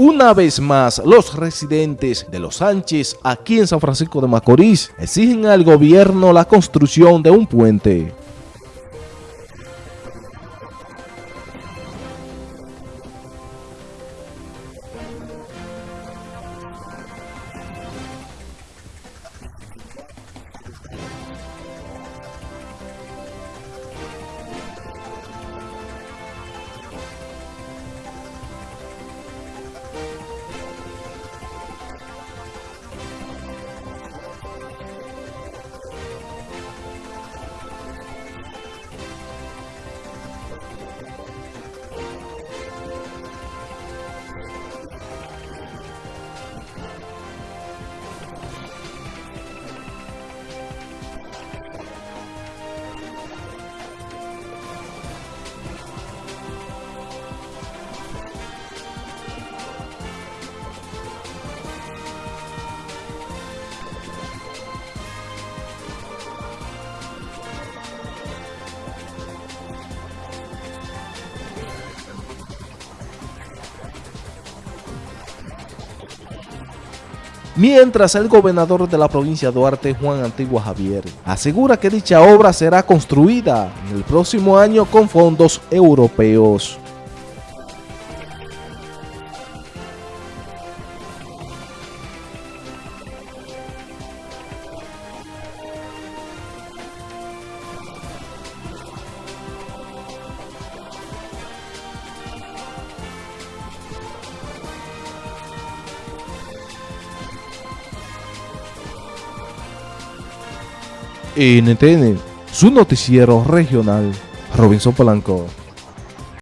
Una vez más, los residentes de Los Sánchez, aquí en San Francisco de Macorís, exigen al gobierno la construcción de un puente. Mientras el gobernador de la provincia Duarte, Juan Antigua Javier, asegura que dicha obra será construida en el próximo año con fondos europeos. NTN, su noticiero regional, Robinson Polanco.